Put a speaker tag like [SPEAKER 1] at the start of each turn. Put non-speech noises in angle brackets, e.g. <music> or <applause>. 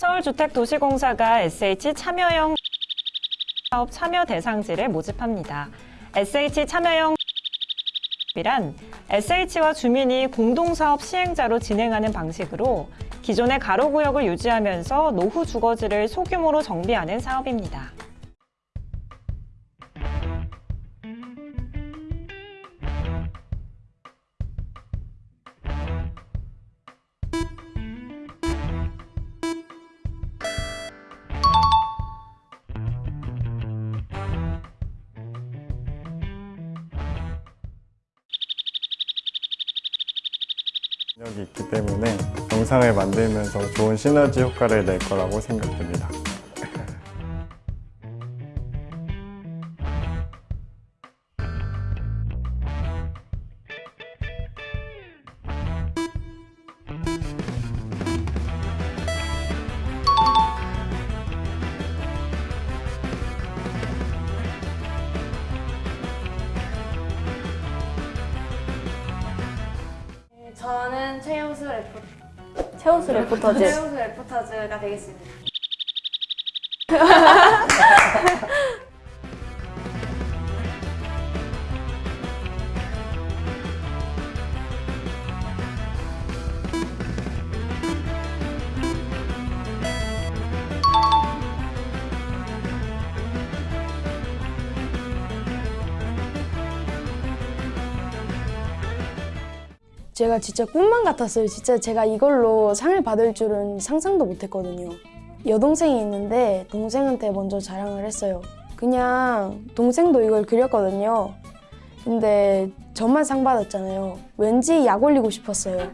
[SPEAKER 1] 서울주택도시공사가 SH 참여형 사업 참여 대상지를 모집합니다. SH 참여형 이란 SH와 주민이 공동사업 시행자로 진행하는 방식으로 기존의 가로구역을 유지하면서 노후 주거지를 소규모로 정비하는 사업입니다.
[SPEAKER 2] 능력이 있기 때문에 영상을 만들면서 좋은 시너지 효과를 낼 거라고 생각됩니다.
[SPEAKER 3] 저는 최우수 레포
[SPEAKER 4] 최우수 레포터즈.
[SPEAKER 3] 최우수 레포터즈가 되겠습니다. <laughs>
[SPEAKER 4] 제가 진짜 꿈만 같았어요. 진짜 제가 이걸로 상을 받을 줄은 상상도 못했거든요. 여동생이 있는데 동생한테 먼저 자랑을 했어요. 그냥 동생도 이걸 그렸거든요. 근데 저만 상 받았잖아요. 왠지 약 올리고 싶었어요.